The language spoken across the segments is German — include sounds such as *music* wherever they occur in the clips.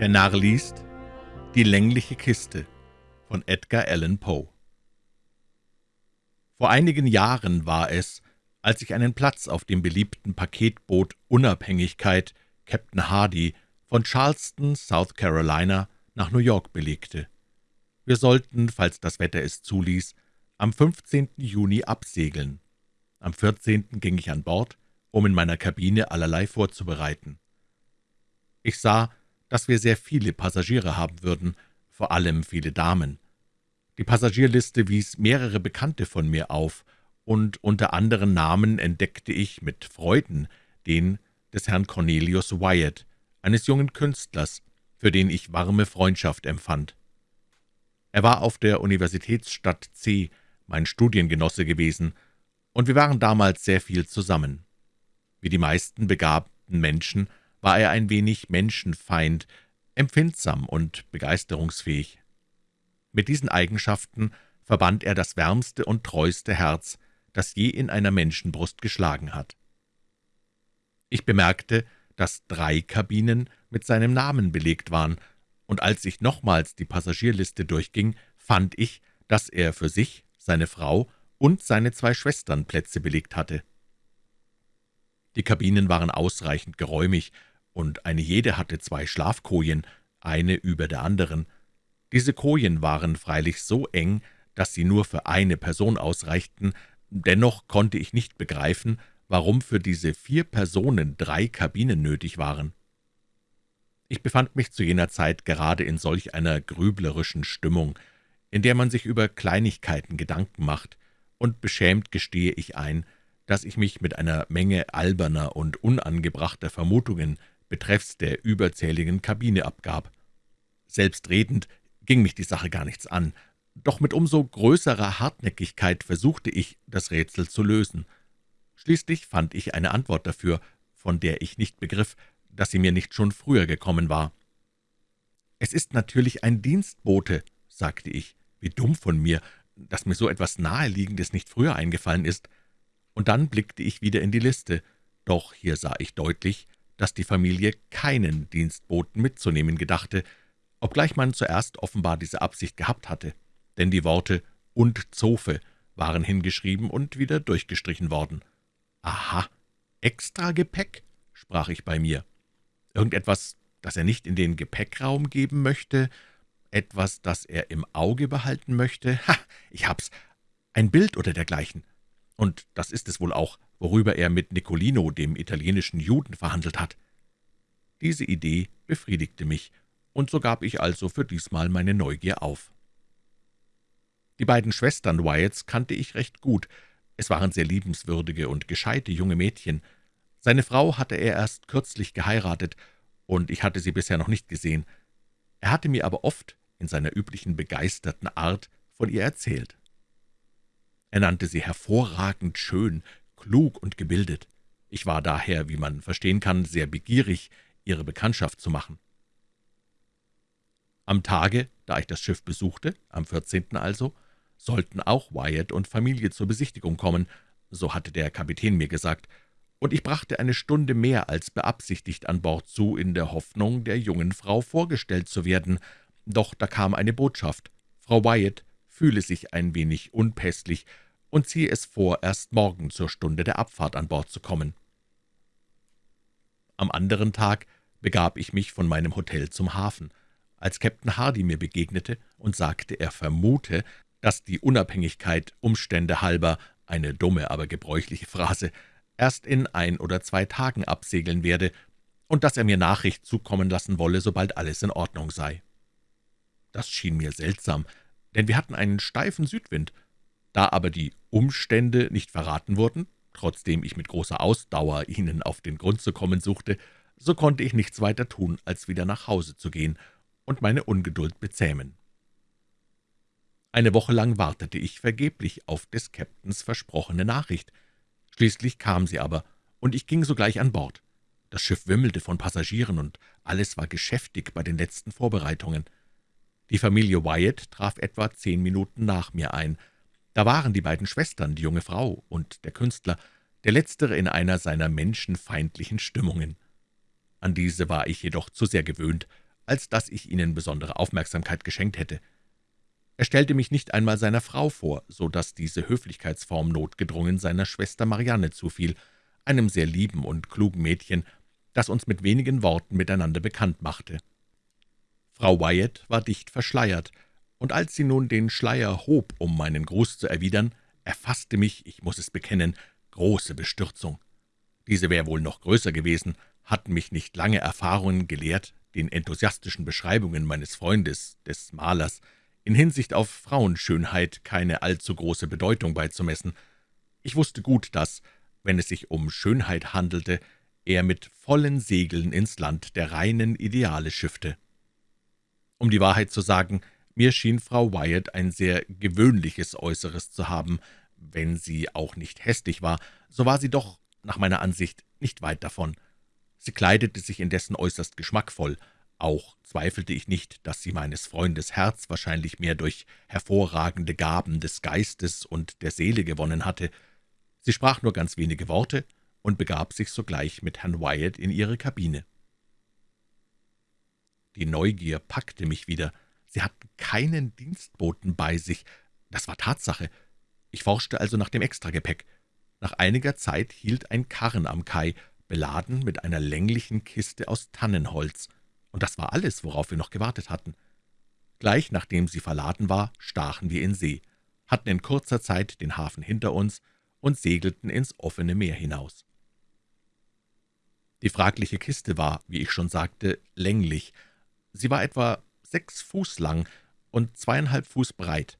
Der Narr liest Die längliche Kiste von Edgar Allan Poe Vor einigen Jahren war es, als ich einen Platz auf dem beliebten Paketboot Unabhängigkeit Captain Hardy von Charleston, South Carolina, nach New York belegte. Wir sollten, falls das Wetter es zuließ, am 15. Juni absegeln. Am 14. ging ich an Bord, um in meiner Kabine allerlei vorzubereiten. Ich sah, dass wir sehr viele Passagiere haben würden, vor allem viele Damen. Die Passagierliste wies mehrere Bekannte von mir auf, und unter anderen Namen entdeckte ich mit Freuden den des Herrn Cornelius Wyatt, eines jungen Künstlers, für den ich warme Freundschaft empfand. Er war auf der Universitätsstadt C. mein Studiengenosse gewesen, und wir waren damals sehr viel zusammen. Wie die meisten begabten Menschen war er ein wenig Menschenfeind, empfindsam und begeisterungsfähig. Mit diesen Eigenschaften verband er das wärmste und treueste Herz, das je in einer Menschenbrust geschlagen hat. Ich bemerkte, dass drei Kabinen mit seinem Namen belegt waren, und als ich nochmals die Passagierliste durchging, fand ich, dass er für sich, seine Frau und seine zwei Schwestern Plätze belegt hatte. Die Kabinen waren ausreichend geräumig und eine jede hatte zwei Schlafkojen, eine über der anderen. Diese Kojen waren freilich so eng, dass sie nur für eine Person ausreichten, dennoch konnte ich nicht begreifen, warum für diese vier Personen drei Kabinen nötig waren. Ich befand mich zu jener Zeit gerade in solch einer grüblerischen Stimmung, in der man sich über Kleinigkeiten Gedanken macht, und beschämt gestehe ich ein, dass ich mich mit einer Menge alberner und unangebrachter Vermutungen betreffs der überzähligen Kabine abgab. Selbstredend ging mich die Sache gar nichts an, doch mit umso größerer Hartnäckigkeit versuchte ich, das Rätsel zu lösen. Schließlich fand ich eine Antwort dafür, von der ich nicht begriff, dass sie mir nicht schon früher gekommen war. »Es ist natürlich ein Dienstbote«, sagte ich. »Wie dumm von mir, dass mir so etwas Naheliegendes nicht früher eingefallen ist.« Und dann blickte ich wieder in die Liste, doch hier sah ich deutlich, dass die Familie keinen Dienstboten mitzunehmen gedachte, obgleich man zuerst offenbar diese Absicht gehabt hatte, denn die Worte »und Zofe« waren hingeschrieben und wieder durchgestrichen worden. »Aha, extra Gepäck«, sprach ich bei mir. »Irgendetwas, das er nicht in den Gepäckraum geben möchte, etwas, das er im Auge behalten möchte? Ha, ich hab's, ein Bild oder dergleichen. Und das ist es wohl auch, worüber er mit Nicolino, dem italienischen Juden, verhandelt hat. Diese Idee befriedigte mich, und so gab ich also für diesmal meine Neugier auf. Die beiden Schwestern Wyatts kannte ich recht gut. Es waren sehr liebenswürdige und gescheite junge Mädchen. Seine Frau hatte er erst kürzlich geheiratet, und ich hatte sie bisher noch nicht gesehen. Er hatte mir aber oft in seiner üblichen begeisterten Art von ihr erzählt. Er nannte sie hervorragend schön, klug und gebildet. Ich war daher, wie man verstehen kann, sehr begierig, ihre Bekanntschaft zu machen. Am Tage, da ich das Schiff besuchte, am 14. also, sollten auch Wyatt und Familie zur Besichtigung kommen, so hatte der Kapitän mir gesagt, und ich brachte eine Stunde mehr als beabsichtigt an Bord zu, in der Hoffnung, der jungen Frau vorgestellt zu werden. Doch da kam eine Botschaft. Frau Wyatt fühle sich ein wenig unpässlich und ziehe es vor, erst morgen zur Stunde der Abfahrt an Bord zu kommen. Am anderen Tag begab ich mich von meinem Hotel zum Hafen. Als Captain Hardy mir begegnete und sagte, er vermute, dass die Unabhängigkeit Umstände halber, eine dumme, aber gebräuchliche Phrase, erst in ein oder zwei Tagen absegeln werde und dass er mir Nachricht zukommen lassen wolle, sobald alles in Ordnung sei. Das schien mir seltsam, denn wir hatten einen steifen Südwind, da aber die Umstände nicht verraten wurden, trotzdem ich mit großer Ausdauer ihnen auf den Grund zu kommen suchte, so konnte ich nichts weiter tun, als wieder nach Hause zu gehen und meine Ungeduld bezähmen. Eine Woche lang wartete ich vergeblich auf des Käptens versprochene Nachricht. Schließlich kam sie aber, und ich ging sogleich an Bord. Das Schiff wimmelte von Passagieren, und alles war geschäftig bei den letzten Vorbereitungen. Die Familie Wyatt traf etwa zehn Minuten nach mir ein, da waren die beiden Schwestern, die junge Frau und der Künstler, der letztere in einer seiner menschenfeindlichen Stimmungen. An diese war ich jedoch zu sehr gewöhnt, als dass ich ihnen besondere Aufmerksamkeit geschenkt hätte. Er stellte mich nicht einmal seiner Frau vor, so dass diese Höflichkeitsform notgedrungen seiner Schwester Marianne zufiel, einem sehr lieben und klugen Mädchen, das uns mit wenigen Worten miteinander bekannt machte. Frau Wyatt war dicht verschleiert, und als sie nun den Schleier hob, um meinen Gruß zu erwidern, erfasste mich, ich muss es bekennen, große Bestürzung. Diese wäre wohl noch größer gewesen, hatten mich nicht lange Erfahrungen gelehrt, den enthusiastischen Beschreibungen meines Freundes, des Malers, in Hinsicht auf Frauenschönheit keine allzu große Bedeutung beizumessen. Ich wusste gut, dass, wenn es sich um Schönheit handelte, er mit vollen Segeln ins Land der reinen Ideale schiffte. Um die Wahrheit zu sagen, mir schien Frau Wyatt ein sehr gewöhnliches Äußeres zu haben. Wenn sie auch nicht hässlich war, so war sie doch, nach meiner Ansicht, nicht weit davon. Sie kleidete sich indessen äußerst geschmackvoll. Auch zweifelte ich nicht, dass sie meines Freundes Herz wahrscheinlich mehr durch hervorragende Gaben des Geistes und der Seele gewonnen hatte. Sie sprach nur ganz wenige Worte und begab sich sogleich mit Herrn Wyatt in ihre Kabine. Die Neugier packte mich wieder. Sie hatten keinen Dienstboten bei sich. Das war Tatsache. Ich forschte also nach dem Extragepäck. Nach einiger Zeit hielt ein Karren am Kai, beladen mit einer länglichen Kiste aus Tannenholz. Und das war alles, worauf wir noch gewartet hatten. Gleich nachdem sie verladen war, stachen wir in See, hatten in kurzer Zeit den Hafen hinter uns und segelten ins offene Meer hinaus. Die fragliche Kiste war, wie ich schon sagte, länglich. Sie war etwa sechs Fuß lang und zweieinhalb Fuß breit.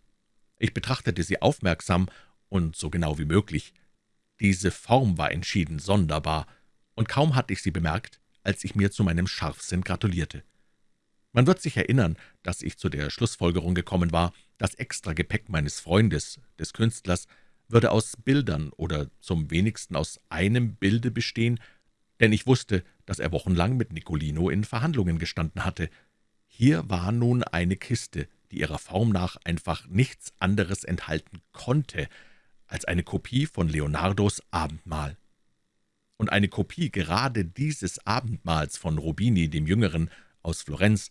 Ich betrachtete sie aufmerksam und so genau wie möglich. Diese Form war entschieden sonderbar, und kaum hatte ich sie bemerkt, als ich mir zu meinem Scharfsinn gratulierte. Man wird sich erinnern, dass ich zu der Schlussfolgerung gekommen war, das Extragepäck meines Freundes, des Künstlers, würde aus Bildern oder zum wenigsten aus einem Bilde bestehen, denn ich wusste, dass er wochenlang mit Nicolino in Verhandlungen gestanden hatte, hier war nun eine Kiste, die ihrer Form nach einfach nichts anderes enthalten konnte als eine Kopie von Leonardos Abendmahl. Und eine Kopie gerade dieses Abendmahls von Rubini dem Jüngeren aus Florenz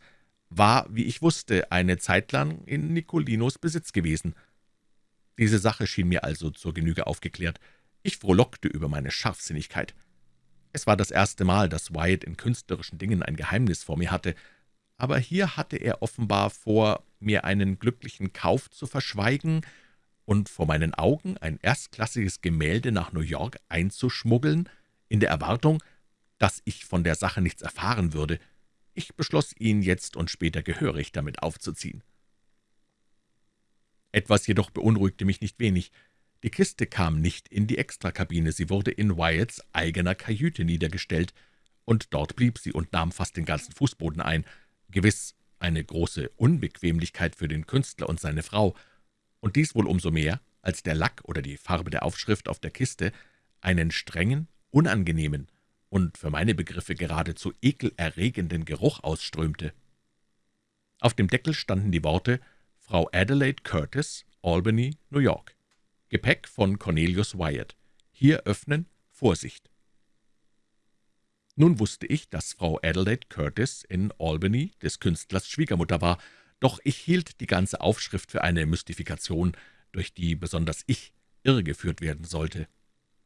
war, wie ich wusste, eine Zeit lang in Nicolinos Besitz gewesen. Diese Sache schien mir also zur Genüge aufgeklärt. Ich frohlockte über meine Scharfsinnigkeit. Es war das erste Mal, dass Wyatt in künstlerischen Dingen ein Geheimnis vor mir hatte, aber hier hatte er offenbar vor, mir einen glücklichen Kauf zu verschweigen und vor meinen Augen ein erstklassiges Gemälde nach New York einzuschmuggeln, in der Erwartung, dass ich von der Sache nichts erfahren würde. Ich beschloss, ihn jetzt und später gehörig damit aufzuziehen. Etwas jedoch beunruhigte mich nicht wenig. Die Kiste kam nicht in die Extrakabine, sie wurde in Wyatts eigener Kajüte niedergestellt, und dort blieb sie und nahm fast den ganzen Fußboden ein – Gewiss eine große Unbequemlichkeit für den Künstler und seine Frau, und dies wohl umso mehr, als der Lack oder die Farbe der Aufschrift auf der Kiste einen strengen, unangenehmen und für meine Begriffe geradezu ekelerregenden Geruch ausströmte. Auf dem Deckel standen die Worte »Frau Adelaide Curtis, Albany, New York. Gepäck von Cornelius Wyatt. Hier öffnen, Vorsicht!« Nun wusste ich, dass Frau Adelaide Curtis in Albany des Künstlers Schwiegermutter war, doch ich hielt die ganze Aufschrift für eine Mystifikation, durch die besonders ich irregeführt werden sollte.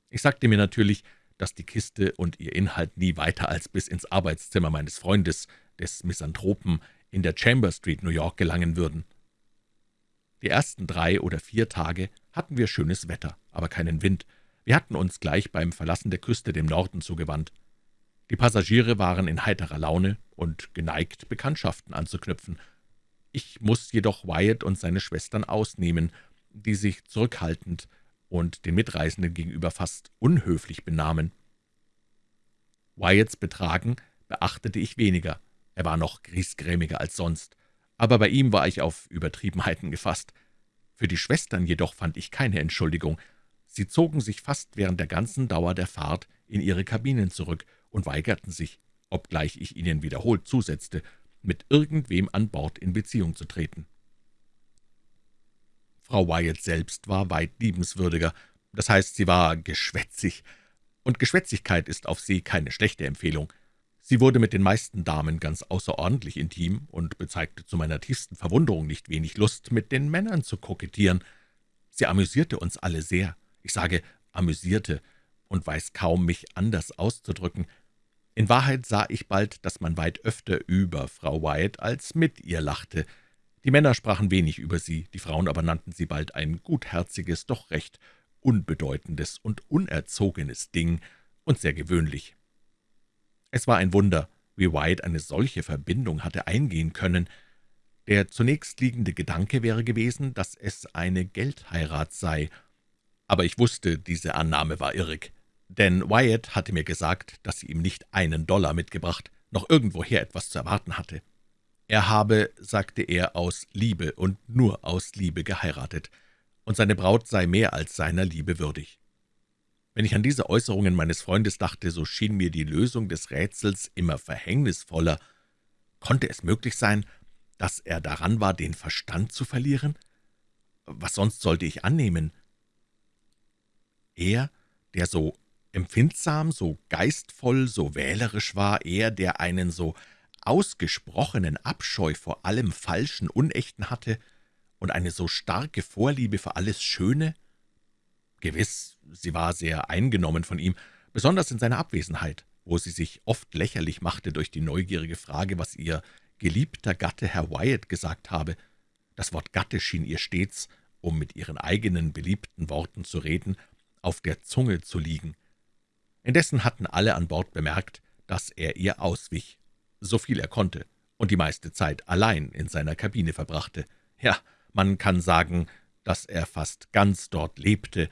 Ich sagte mir natürlich, dass die Kiste und ihr Inhalt nie weiter als bis ins Arbeitszimmer meines Freundes, des Misanthropen, in der Chamber Street, New York, gelangen würden. Die ersten drei oder vier Tage hatten wir schönes Wetter, aber keinen Wind. Wir hatten uns gleich beim Verlassen der Küste dem Norden zugewandt. Die Passagiere waren in heiterer Laune und geneigt, Bekanntschaften anzuknüpfen. Ich muss jedoch Wyatt und seine Schwestern ausnehmen, die sich zurückhaltend und den Mitreisenden gegenüber fast unhöflich benahmen. Wyatts Betragen beachtete ich weniger, er war noch griesgrämiger als sonst, aber bei ihm war ich auf Übertriebenheiten gefasst. Für die Schwestern jedoch fand ich keine Entschuldigung. Sie zogen sich fast während der ganzen Dauer der Fahrt in ihre Kabinen zurück und weigerten sich, obgleich ich ihnen wiederholt zusetzte, mit irgendwem an Bord in Beziehung zu treten. Frau Wyatt selbst war weit liebenswürdiger, das heißt, sie war geschwätzig, und Geschwätzigkeit ist auf See keine schlechte Empfehlung. Sie wurde mit den meisten Damen ganz außerordentlich intim und bezeigte zu meiner tiefsten Verwunderung nicht wenig Lust, mit den Männern zu kokettieren. Sie amüsierte uns alle sehr. Ich sage amüsierte und weiß kaum, mich anders auszudrücken. In Wahrheit sah ich bald, dass man weit öfter über Frau Wyatt als mit ihr lachte. Die Männer sprachen wenig über sie, die Frauen aber nannten sie bald ein gutherziges, doch recht unbedeutendes und unerzogenes Ding und sehr gewöhnlich. Es war ein Wunder, wie White eine solche Verbindung hatte eingehen können. Der zunächst liegende Gedanke wäre gewesen, dass es eine Geldheirat sei. Aber ich wusste, diese Annahme war irrig, denn Wyatt hatte mir gesagt, dass sie ihm nicht einen Dollar mitgebracht, noch irgendwoher etwas zu erwarten hatte. Er habe, sagte er, aus Liebe und nur aus Liebe geheiratet, und seine Braut sei mehr als seiner Liebe würdig. Wenn ich an diese Äußerungen meines Freundes dachte, so schien mir die Lösung des Rätsels immer verhängnisvoller. Konnte es möglich sein, dass er daran war, den Verstand zu verlieren? Was sonst sollte ich annehmen? Er, der so empfindsam, so geistvoll, so wählerisch war, er, der einen so ausgesprochenen Abscheu vor allem Falschen, Unechten hatte und eine so starke Vorliebe für alles Schöne? Gewiss, sie war sehr eingenommen von ihm, besonders in seiner Abwesenheit, wo sie sich oft lächerlich machte durch die neugierige Frage, was ihr geliebter Gatte Herr Wyatt gesagt habe. Das Wort Gatte schien ihr stets, um mit ihren eigenen beliebten Worten zu reden, auf der Zunge zu liegen. Indessen hatten alle an Bord bemerkt, dass er ihr auswich, so viel er konnte, und die meiste Zeit allein in seiner Kabine verbrachte. Ja, man kann sagen, dass er fast ganz dort lebte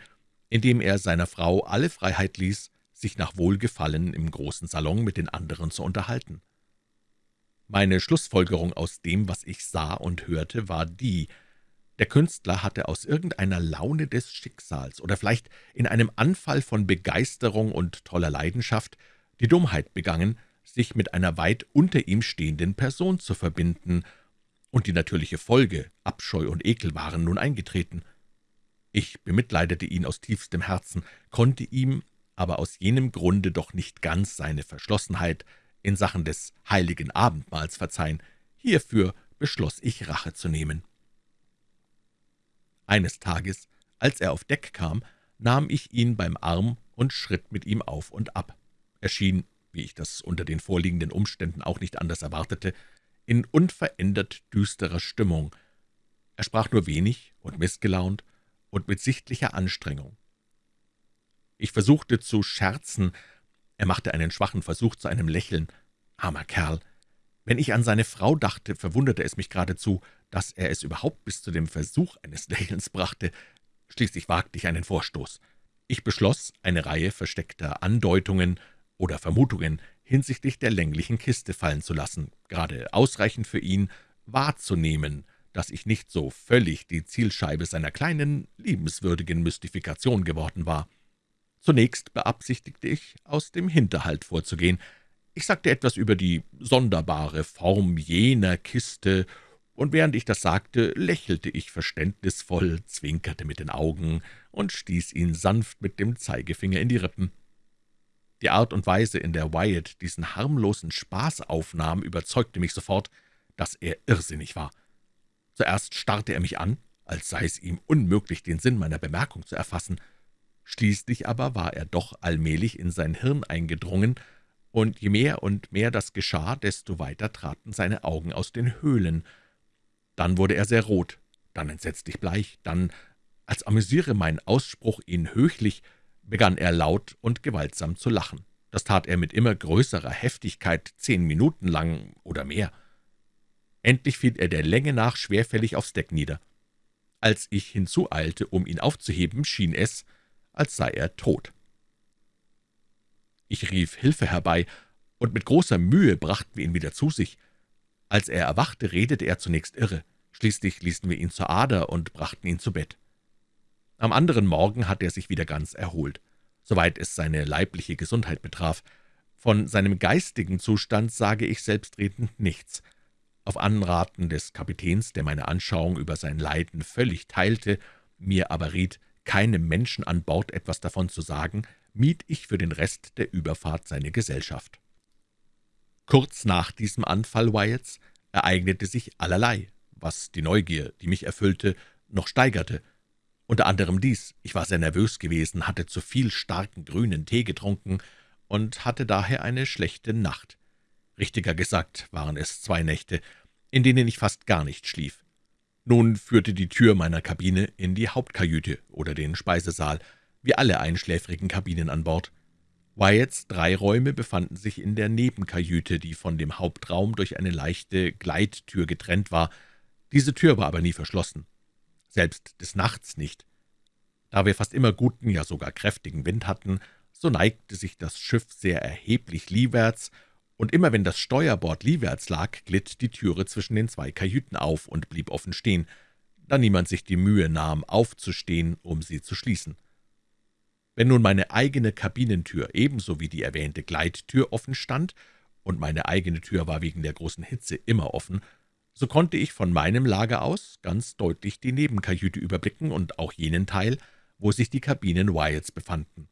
indem er seiner Frau alle Freiheit ließ, sich nach Wohlgefallen im großen Salon mit den anderen zu unterhalten. Meine Schlussfolgerung aus dem, was ich sah und hörte, war die, der Künstler hatte aus irgendeiner Laune des Schicksals oder vielleicht in einem Anfall von Begeisterung und toller Leidenschaft die Dummheit begangen, sich mit einer weit unter ihm stehenden Person zu verbinden, und die natürliche Folge, Abscheu und Ekel, waren nun eingetreten. Ich bemitleidete ihn aus tiefstem Herzen, konnte ihm aber aus jenem Grunde doch nicht ganz seine Verschlossenheit in Sachen des heiligen Abendmahls verzeihen. Hierfür beschloss ich, Rache zu nehmen. Eines Tages, als er auf Deck kam, nahm ich ihn beim Arm und schritt mit ihm auf und ab. Er schien, wie ich das unter den vorliegenden Umständen auch nicht anders erwartete, in unverändert düsterer Stimmung. Er sprach nur wenig und missgelaunt, und mit sichtlicher Anstrengung. Ich versuchte zu scherzen, er machte einen schwachen Versuch zu einem Lächeln. Armer Kerl! Wenn ich an seine Frau dachte, verwunderte es mich geradezu, dass er es überhaupt bis zu dem Versuch eines *laughs* Lächelns brachte. Schließlich wagte ich einen Vorstoß. Ich beschloss, eine Reihe versteckter Andeutungen oder Vermutungen hinsichtlich der länglichen Kiste fallen zu lassen, gerade ausreichend für ihn wahrzunehmen, dass ich nicht so völlig die Zielscheibe seiner kleinen, liebenswürdigen Mystifikation geworden war. Zunächst beabsichtigte ich, aus dem Hinterhalt vorzugehen. Ich sagte etwas über die sonderbare Form jener Kiste, und während ich das sagte, lächelte ich verständnisvoll, zwinkerte mit den Augen und stieß ihn sanft mit dem Zeigefinger in die Rippen. Die Art und Weise, in der Wyatt diesen harmlosen Spaß aufnahm, überzeugte mich sofort, dass er irrsinnig war. Zuerst starrte er mich an, als sei es ihm unmöglich, den Sinn meiner Bemerkung zu erfassen. Schließlich aber war er doch allmählich in sein Hirn eingedrungen, und je mehr und mehr das geschah, desto weiter traten seine Augen aus den Höhlen. Dann wurde er sehr rot, dann entsetzlich bleich, dann, als amüsiere mein Ausspruch ihn höchlich, begann er laut und gewaltsam zu lachen. Das tat er mit immer größerer Heftigkeit zehn Minuten lang oder mehr. Endlich fiel er der Länge nach schwerfällig aufs Deck nieder. Als ich hinzueilte, um ihn aufzuheben, schien es, als sei er tot. Ich rief Hilfe herbei, und mit großer Mühe brachten wir ihn wieder zu sich. Als er erwachte, redete er zunächst irre. Schließlich ließen wir ihn zur Ader und brachten ihn zu Bett. Am anderen Morgen hatte er sich wieder ganz erholt, soweit es seine leibliche Gesundheit betraf. Von seinem geistigen Zustand sage ich selbstredend nichts, auf Anraten des Kapitäns, der meine Anschauung über sein Leiden völlig teilte, mir aber riet, keinem Menschen an Bord etwas davon zu sagen, mied ich für den Rest der Überfahrt seine Gesellschaft. Kurz nach diesem Anfall Wyatts ereignete sich allerlei, was die Neugier, die mich erfüllte, noch steigerte. Unter anderem dies, ich war sehr nervös gewesen, hatte zu viel starken grünen Tee getrunken und hatte daher eine schlechte Nacht. Richtiger gesagt waren es zwei Nächte, in denen ich fast gar nicht schlief. Nun führte die Tür meiner Kabine in die Hauptkajüte oder den Speisesaal, wie alle einschläfrigen Kabinen an Bord. Wyatts drei Räume befanden sich in der Nebenkajüte, die von dem Hauptraum durch eine leichte Gleittür getrennt war. Diese Tür war aber nie verschlossen, selbst des Nachts nicht. Da wir fast immer guten, ja sogar kräftigen Wind hatten, so neigte sich das Schiff sehr erheblich liewärts, und immer wenn das Steuerbord liewärts lag, glitt die Türe zwischen den zwei Kajüten auf und blieb offen stehen, da niemand sich die Mühe nahm, aufzustehen, um sie zu schließen. Wenn nun meine eigene Kabinentür ebenso wie die erwähnte Gleittür offen stand, und meine eigene Tür war wegen der großen Hitze immer offen, so konnte ich von meinem Lager aus ganz deutlich die Nebenkajüte überblicken und auch jenen Teil, wo sich die Kabinen Wyatts befanden.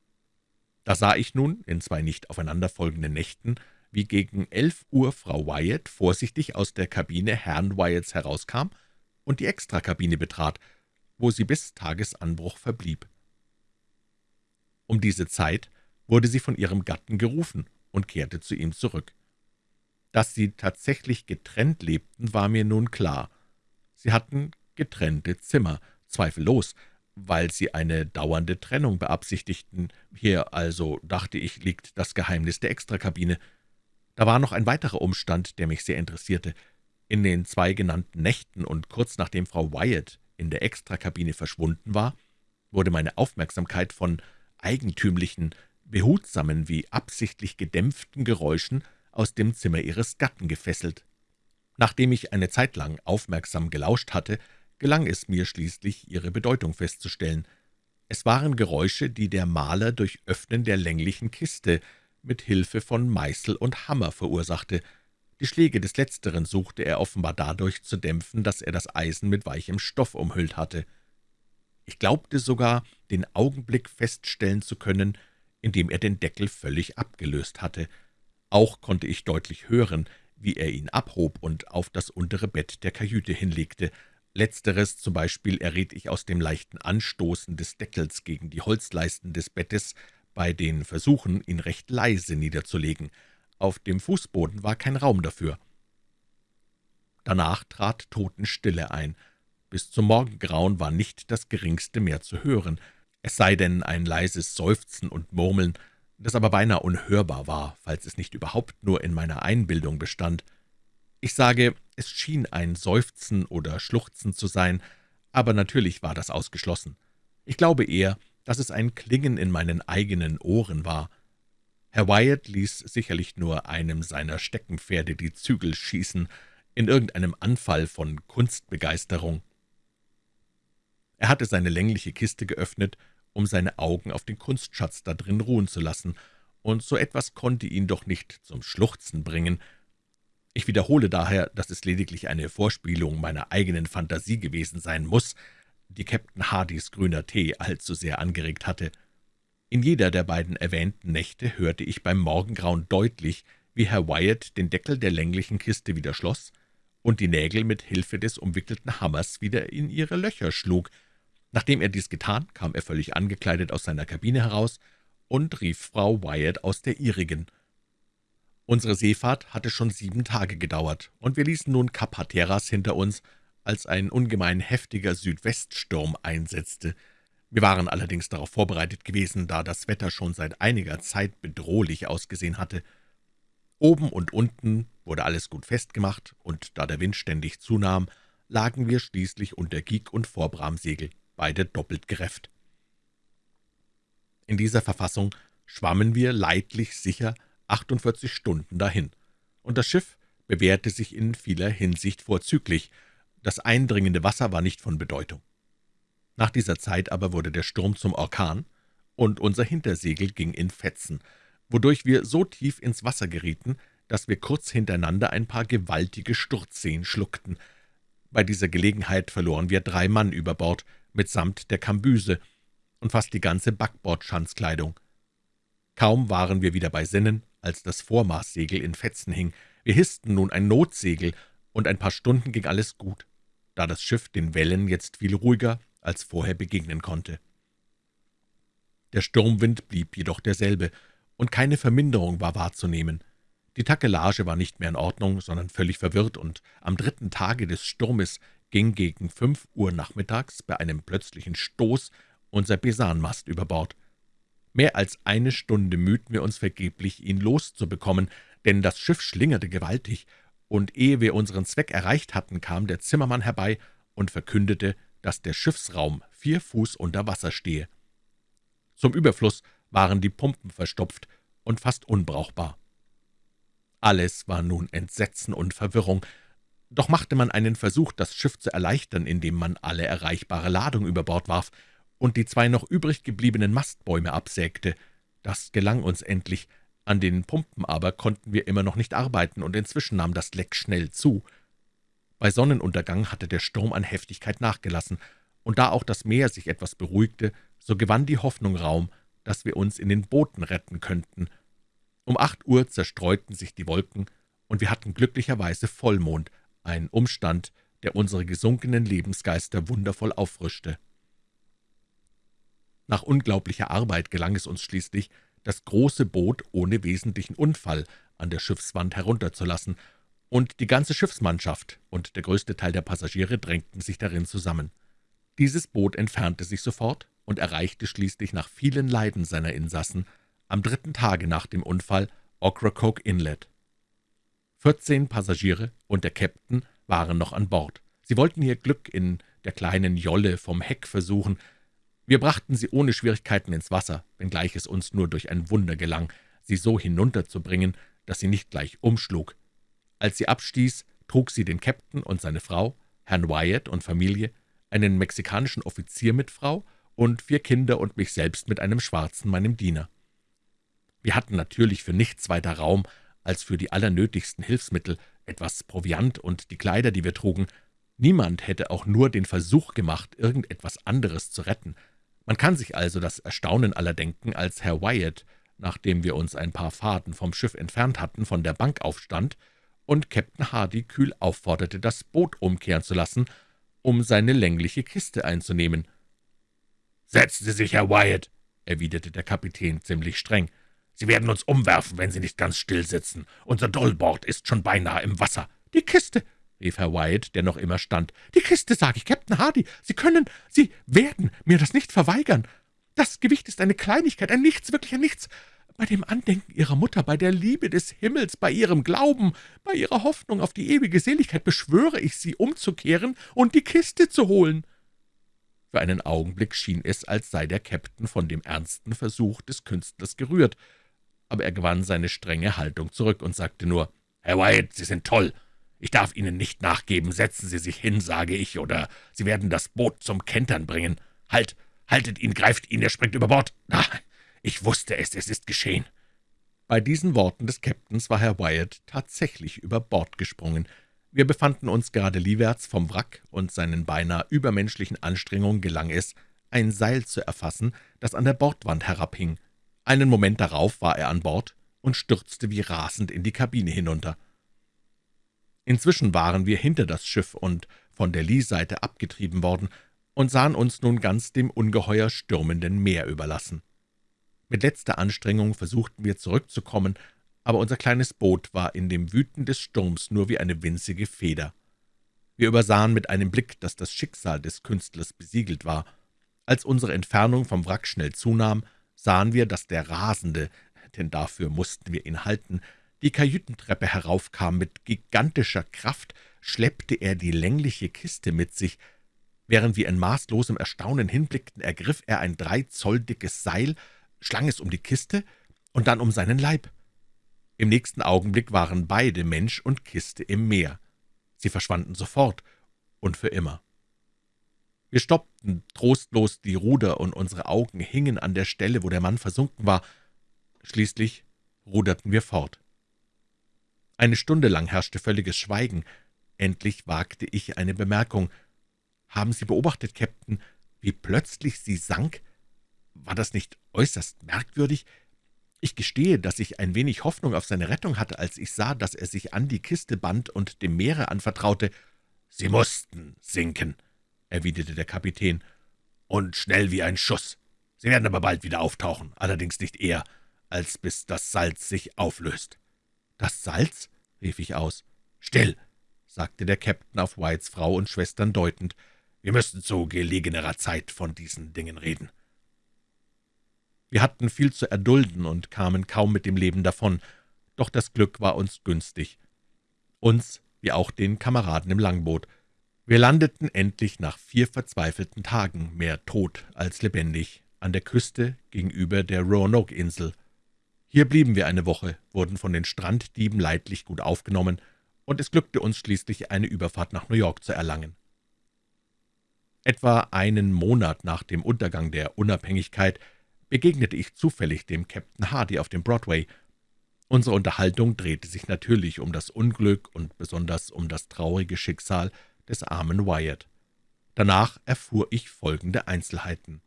Da sah ich nun in zwei nicht aufeinanderfolgenden Nächten wie gegen elf Uhr Frau Wyatt vorsichtig aus der Kabine Herrn Wyatts herauskam und die Extrakabine betrat, wo sie bis Tagesanbruch verblieb. Um diese Zeit wurde sie von ihrem Gatten gerufen und kehrte zu ihm zurück. Dass sie tatsächlich getrennt lebten, war mir nun klar. Sie hatten getrennte Zimmer, zweifellos, weil sie eine dauernde Trennung beabsichtigten. Hier also, dachte ich, liegt das Geheimnis der Extrakabine. Da war noch ein weiterer Umstand, der mich sehr interessierte. In den zwei genannten Nächten und kurz nachdem Frau Wyatt in der Extrakabine verschwunden war, wurde meine Aufmerksamkeit von eigentümlichen, behutsamen wie absichtlich gedämpften Geräuschen aus dem Zimmer ihres Gatten gefesselt. Nachdem ich eine Zeit lang aufmerksam gelauscht hatte, gelang es mir schließlich, ihre Bedeutung festzustellen. Es waren Geräusche, die der Maler durch Öffnen der länglichen Kiste mit Hilfe von Meißel und Hammer verursachte. Die Schläge des Letzteren suchte er offenbar dadurch zu dämpfen, dass er das Eisen mit weichem Stoff umhüllt hatte. Ich glaubte sogar, den Augenblick feststellen zu können, in dem er den Deckel völlig abgelöst hatte. Auch konnte ich deutlich hören, wie er ihn abhob und auf das untere Bett der Kajüte hinlegte. Letzteres zum Beispiel erriet ich aus dem leichten Anstoßen des Deckels gegen die Holzleisten des Bettes, bei den Versuchen, ihn recht leise niederzulegen. Auf dem Fußboden war kein Raum dafür. Danach trat Totenstille ein. Bis zum Morgengrauen war nicht das Geringste mehr zu hören, es sei denn ein leises Seufzen und Murmeln, das aber beinahe unhörbar war, falls es nicht überhaupt nur in meiner Einbildung bestand. Ich sage, es schien ein Seufzen oder Schluchzen zu sein, aber natürlich war das ausgeschlossen. Ich glaube eher, dass es ein Klingen in meinen eigenen Ohren war. Herr Wyatt ließ sicherlich nur einem seiner Steckenpferde die Zügel schießen, in irgendeinem Anfall von Kunstbegeisterung. Er hatte seine längliche Kiste geöffnet, um seine Augen auf den Kunstschatz da drin ruhen zu lassen, und so etwas konnte ihn doch nicht zum Schluchzen bringen. Ich wiederhole daher, dass es lediglich eine Vorspielung meiner eigenen Fantasie gewesen sein muss, die Captain Hardys grüner Tee allzu sehr angeregt hatte. In jeder der beiden erwähnten Nächte hörte ich beim Morgengrauen deutlich, wie Herr Wyatt den Deckel der länglichen Kiste wieder schloss und die Nägel mit Hilfe des umwickelten Hammers wieder in ihre Löcher schlug. Nachdem er dies getan, kam er völlig angekleidet aus seiner Kabine heraus und rief Frau Wyatt aus der ihrigen. Unsere Seefahrt hatte schon sieben Tage gedauert, und wir ließen nun Kap Hatteras hinter uns, als ein ungemein heftiger Südweststurm einsetzte. Wir waren allerdings darauf vorbereitet gewesen, da das Wetter schon seit einiger Zeit bedrohlich ausgesehen hatte. Oben und unten wurde alles gut festgemacht, und da der Wind ständig zunahm, lagen wir schließlich unter Gig und Vorbramsegel, beide doppelt gerefft. In dieser Verfassung schwammen wir leidlich sicher 48 Stunden dahin, und das Schiff bewährte sich in vieler Hinsicht vorzüglich, das eindringende Wasser war nicht von Bedeutung. Nach dieser Zeit aber wurde der Sturm zum Orkan, und unser Hintersegel ging in Fetzen, wodurch wir so tief ins Wasser gerieten, dass wir kurz hintereinander ein paar gewaltige Sturzseen schluckten. Bei dieser Gelegenheit verloren wir drei Mann über Bord, mitsamt der Kambüse und fast die ganze Backbordschanzkleidung. Kaum waren wir wieder bei Sinnen, als das Vormaßsegel in Fetzen hing. Wir hissten nun ein Notsegel, und ein paar Stunden ging alles gut, da das Schiff den Wellen jetzt viel ruhiger als vorher begegnen konnte. Der Sturmwind blieb jedoch derselbe, und keine Verminderung war wahrzunehmen. Die Takelage war nicht mehr in Ordnung, sondern völlig verwirrt, und am dritten Tage des Sturmes ging gegen fünf Uhr nachmittags bei einem plötzlichen Stoß unser Besanmast über Bord. Mehr als eine Stunde mühten wir uns vergeblich, ihn loszubekommen, denn das Schiff schlingerte gewaltig, und ehe wir unseren Zweck erreicht hatten, kam der Zimmermann herbei und verkündete, dass der Schiffsraum vier Fuß unter Wasser stehe. Zum Überfluss waren die Pumpen verstopft und fast unbrauchbar. Alles war nun Entsetzen und Verwirrung, doch machte man einen Versuch, das Schiff zu erleichtern, indem man alle erreichbare Ladung über Bord warf und die zwei noch übrig gebliebenen Mastbäume absägte. Das gelang uns endlich, an den Pumpen aber konnten wir immer noch nicht arbeiten, und inzwischen nahm das Leck schnell zu. Bei Sonnenuntergang hatte der Sturm an Heftigkeit nachgelassen, und da auch das Meer sich etwas beruhigte, so gewann die Hoffnung Raum, dass wir uns in den Booten retten könnten – um acht Uhr zerstreuten sich die Wolken, und wir hatten glücklicherweise Vollmond, ein Umstand, der unsere gesunkenen Lebensgeister wundervoll auffrischte. Nach unglaublicher Arbeit gelang es uns schließlich, das große Boot ohne wesentlichen Unfall an der Schiffswand herunterzulassen, und die ganze Schiffsmannschaft und der größte Teil der Passagiere drängten sich darin zusammen. Dieses Boot entfernte sich sofort und erreichte schließlich nach vielen Leiden seiner Insassen am dritten Tage nach dem Unfall Ocracoke Inlet. Vierzehn Passagiere und der Käpt'n waren noch an Bord. Sie wollten ihr Glück in der kleinen Jolle vom Heck versuchen. Wir brachten sie ohne Schwierigkeiten ins Wasser, wenngleich es uns nur durch ein Wunder gelang, sie so hinunterzubringen, dass sie nicht gleich umschlug. Als sie abstieß, trug sie den Käpt'n und seine Frau, Herrn Wyatt und Familie, einen mexikanischen Offizier mit Frau und vier Kinder und mich selbst mit einem Schwarzen, meinem Diener. Wir hatten natürlich für nichts weiter Raum als für die allernötigsten Hilfsmittel, etwas Proviant und die Kleider, die wir trugen. Niemand hätte auch nur den Versuch gemacht, irgendetwas anderes zu retten. Man kann sich also das Erstaunen aller denken, als Herr Wyatt, nachdem wir uns ein paar Faden vom Schiff entfernt hatten, von der Bank aufstand und Captain Hardy kühl aufforderte, das Boot umkehren zu lassen, um seine längliche Kiste einzunehmen. »Setzen Sie sich, Herr Wyatt«, erwiderte der Kapitän ziemlich streng. »Sie werden uns umwerfen, wenn Sie nicht ganz still sitzen. Unser Dollbord ist schon beinahe im Wasser.« »Die Kiste«, rief Herr Wyatt, der noch immer stand. »Die Kiste, sage ich, Captain Hardy. Sie können, Sie werden mir das nicht verweigern. Das Gewicht ist eine Kleinigkeit, ein Nichts, wirklich ein Nichts. Bei dem Andenken Ihrer Mutter, bei der Liebe des Himmels, bei Ihrem Glauben, bei Ihrer Hoffnung auf die ewige Seligkeit beschwöre ich Sie, umzukehren und die Kiste zu holen.« Für einen Augenblick schien es, als sei der Käpt'n von dem ernsten Versuch des Künstlers gerührt aber er gewann seine strenge Haltung zurück und sagte nur, »Herr Wyatt, Sie sind toll. Ich darf Ihnen nicht nachgeben. Setzen Sie sich hin, sage ich, oder Sie werden das Boot zum Kentern bringen. Halt, haltet ihn, greift ihn, er springt über Bord. Ah, ich wusste es, es ist geschehen.« Bei diesen Worten des Käpt'ns war Herr Wyatt tatsächlich über Bord gesprungen. Wir befanden uns gerade liewärts vom Wrack, und seinen beinahe übermenschlichen Anstrengungen gelang es, ein Seil zu erfassen, das an der Bordwand herabhing. Einen Moment darauf war er an Bord und stürzte wie rasend in die Kabine hinunter. Inzwischen waren wir hinter das Schiff und von der Lee-Seite abgetrieben worden und sahen uns nun ganz dem ungeheuer stürmenden Meer überlassen. Mit letzter Anstrengung versuchten wir zurückzukommen, aber unser kleines Boot war in dem Wüten des Sturms nur wie eine winzige Feder. Wir übersahen mit einem Blick, dass das Schicksal des Künstlers besiegelt war. Als unsere Entfernung vom Wrack schnell zunahm, sahen wir, dass der Rasende, denn dafür mussten wir ihn halten, die Kajütentreppe heraufkam. Mit gigantischer Kraft schleppte er die längliche Kiste mit sich. Während wir in maßlosem Erstaunen hinblickten, ergriff er ein drei Zoll dickes Seil, schlang es um die Kiste und dann um seinen Leib. Im nächsten Augenblick waren beide, Mensch und Kiste, im Meer. Sie verschwanden sofort und für immer. Wir stoppten trostlos die Ruder, und unsere Augen hingen an der Stelle, wo der Mann versunken war. Schließlich ruderten wir fort. Eine Stunde lang herrschte völliges Schweigen. Endlich wagte ich eine Bemerkung. »Haben Sie beobachtet, Captain, wie plötzlich sie sank? War das nicht äußerst merkwürdig? Ich gestehe, dass ich ein wenig Hoffnung auf seine Rettung hatte, als ich sah, dass er sich an die Kiste band und dem Meere anvertraute. »Sie mussten sinken«, erwiderte der Kapitän, »und schnell wie ein Schuss. Sie werden aber bald wieder auftauchen, allerdings nicht eher, als bis das Salz sich auflöst.« »Das Salz?« rief ich aus. »Still«, sagte der Käpt'n auf Whites Frau und Schwestern deutend, »wir müssen zu gelegenerer Zeit von diesen Dingen reden.« wir hatten viel zu erdulden und kamen kaum mit dem Leben davon, doch das Glück war uns günstig. Uns, wie auch den Kameraden im Langboot. Wir landeten endlich nach vier verzweifelten Tagen, mehr tot als lebendig, an der Küste gegenüber der Roanoke-Insel. Hier blieben wir eine Woche, wurden von den Stranddieben leidlich gut aufgenommen, und es glückte uns schließlich, eine Überfahrt nach New York zu erlangen. Etwa einen Monat nach dem Untergang der Unabhängigkeit begegnete ich zufällig dem Captain Hardy auf dem Broadway. Unsere Unterhaltung drehte sich natürlich um das Unglück und besonders um das traurige Schicksal des armen Wyatt. Danach erfuhr ich folgende Einzelheiten.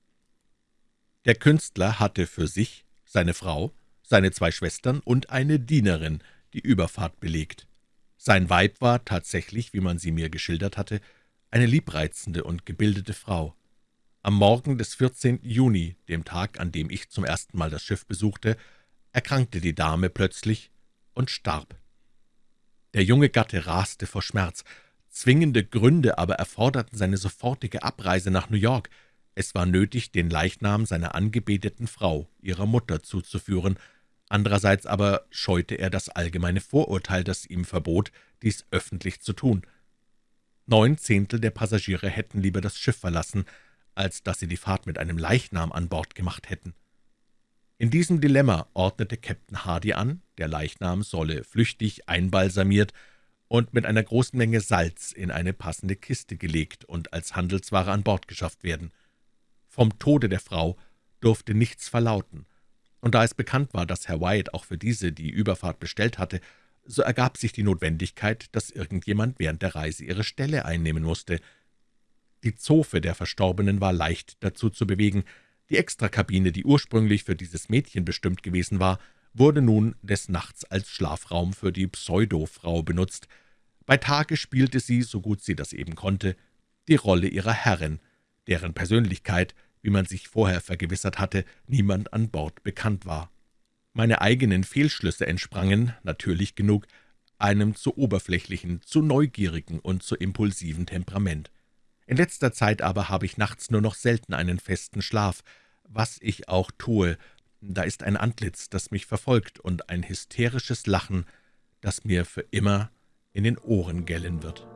Der Künstler hatte für sich, seine Frau, seine zwei Schwestern und eine Dienerin die Überfahrt belegt. Sein Weib war tatsächlich, wie man sie mir geschildert hatte, eine liebreizende und gebildete Frau. Am Morgen des 14. Juni, dem Tag, an dem ich zum ersten Mal das Schiff besuchte, erkrankte die Dame plötzlich und starb. Der junge Gatte raste vor Schmerz. Zwingende Gründe aber erforderten seine sofortige Abreise nach New York. Es war nötig, den Leichnam seiner angebeteten Frau, ihrer Mutter, zuzuführen. Andererseits aber scheute er das allgemeine Vorurteil, das ihm verbot, dies öffentlich zu tun. Neun Zehntel der Passagiere hätten lieber das Schiff verlassen, als dass sie die Fahrt mit einem Leichnam an Bord gemacht hätten. In diesem Dilemma ordnete Captain Hardy an, der Leichnam solle flüchtig einbalsamiert und mit einer großen Menge Salz in eine passende Kiste gelegt und als Handelsware an Bord geschafft werden. Vom Tode der Frau durfte nichts verlauten, und da es bekannt war, dass Herr Wyatt auch für diese die Überfahrt bestellt hatte, so ergab sich die Notwendigkeit, dass irgendjemand während der Reise ihre Stelle einnehmen musste, die Zofe der Verstorbenen war leicht dazu zu bewegen. Die Extrakabine, die ursprünglich für dieses Mädchen bestimmt gewesen war, wurde nun des Nachts als Schlafraum für die Pseudo-Frau benutzt. Bei Tage spielte sie, so gut sie das eben konnte, die Rolle ihrer Herrin, deren Persönlichkeit, wie man sich vorher vergewissert hatte, niemand an Bord bekannt war. Meine eigenen Fehlschlüsse entsprangen, natürlich genug, einem zu oberflächlichen, zu neugierigen und zu impulsiven Temperament. In letzter Zeit aber habe ich nachts nur noch selten einen festen Schlaf, was ich auch tue. Da ist ein Antlitz, das mich verfolgt, und ein hysterisches Lachen, das mir für immer in den Ohren gellen wird.«